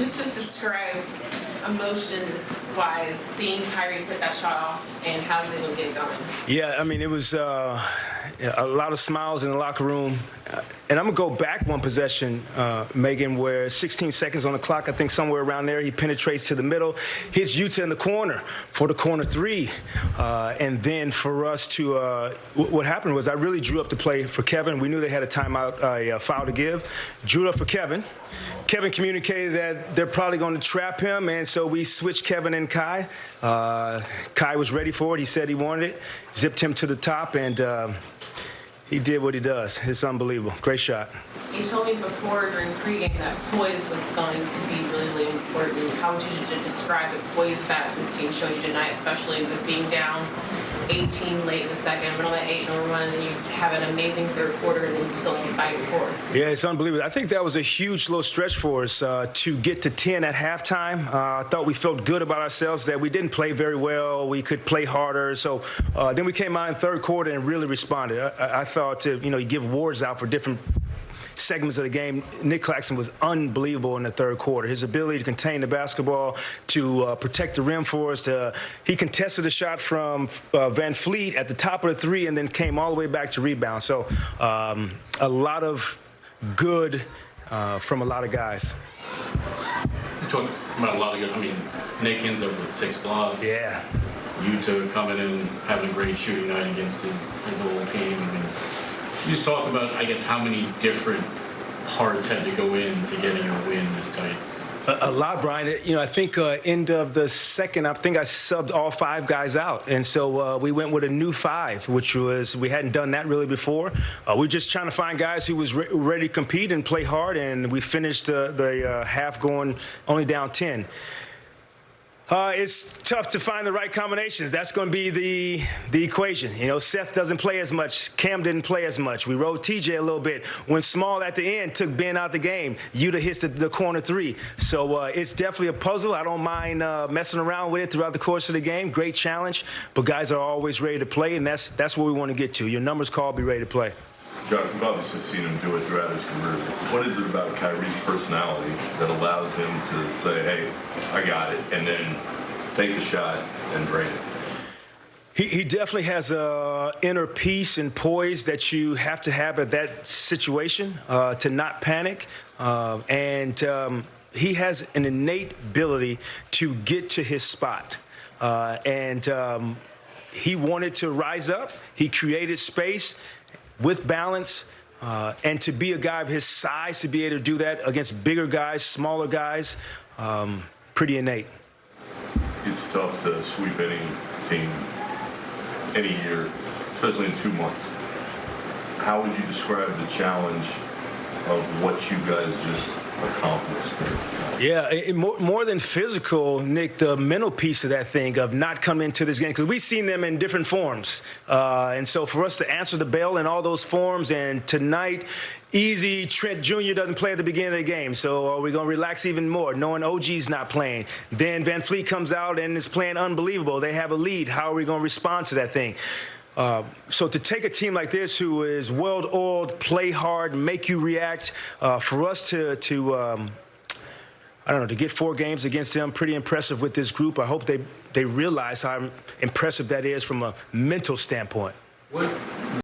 Just to describe emotions-wise, seeing Kyrie put that shot off and how they will get it going. Yeah, I mean, it was uh, a lot of smiles in the locker room. Uh, and I'm going to go back one possession, uh, Megan, where 16 seconds on the clock, I think somewhere around there, he penetrates to the middle, hits Yuta in the corner for the corner three. Uh, and then for us to, uh, what happened was I really drew up the play for Kevin. We knew they had a timeout, a, foul to give. Drew up for Kevin. Kevin communicated that they're probably going to trap him, and so we switched Kevin and Kai. Uh, Kai was ready for it. He said he wanted it. Zipped him to the top, and uh, he did what he does. It's unbelievable. Great shot. You told me before during pregame that poise was going to be really, really important. How would you describe the poise that this team showed you tonight, especially with being down 18 late in the second, middle of that eight number one, and you have an amazing third quarter, and then you still keep fighting fourth. Yeah, it's unbelievable. I think that was a huge little stretch for us uh, to get to 10 at halftime. Uh, I thought we felt good about ourselves that we didn't play very well. We could play harder. So uh, then we came out in third quarter and really responded. I, I- I thought to you know you give awards out for different segments of the game. Nic Claxton was unbelievable in the third quarter. His ability to contain the basketball, to uh, protect the rim for us. Uh, he contested a shot from uh, VanVleet at the top of the three and then came all the way back to rebound. So um, a lot of good uh, from a lot of guys. You talk about a lot of good. I mean, Nick ends up with six blocks. Yeah. Yuta coming in, having a great shooting night against his, his old team. I mean, you just talk about, I guess, how many different parts had to go into getting a win this tight. A, a lot, Brian. You know, I think uh, end of the second, I think I subbed all five guys out, and so uh, we went with a new five, which was we hadn't done that really before. Uh, we are just trying to find guys who was re- ready to compete and play hard, and we finished the uh, half going only down ten. Uh, it's tough to find the right combinations. That's going to be the the equation. You know, Seth doesn't play as much. Cam didn't play as much. We rode TJ a little bit. When Small at the end took Ben out the game, Yuta hits the, the corner three. So uh, it's definitely a puzzle. I don't mind uh, messing around with it throughout the course of the game. Great challenge, but guys are always ready to play, and that's that's where we want to get to. Your numbers call, be ready to play. Chuck, we've obviously seen him do it throughout his career. What is it about Kyrie's personality that allows him to say, hey, I got it, and then take the shot and drain it? He, he definitely has a inner peace and poise that you have to have at that situation uh, to not panic, uh, and um, he has an innate ability to get to his spot, uh, and um, he wanted to rise up. He created space with balance. Uh, and to be a guy of his size, to be able to do that against bigger guys, smaller guys, um, pretty innate. It's tough to sweep any team any year, especially in two months. How would you describe the challenge of what you guys just accomplished? Yeah, it, more, more than physical, Nick, the mental piece of that thing of not coming into this game because we've seen them in different forms, uh, and so for us to answer the bell in all those forms, and tonight, easy Trent Jr. doesn't play at the beginning of the game, so are we going to relax even more, knowing OG's not playing? Then VanVleet comes out and is playing unbelievable. They have a lead. How are we going to respond to that thing? Uh, so to take a team like this, who is well-oiled, play hard, make you react, uh, for us to to um, I don't know, to get four games against them, pretty impressive with this group. I hope they, they realize how impressive that is from a mental standpoint. What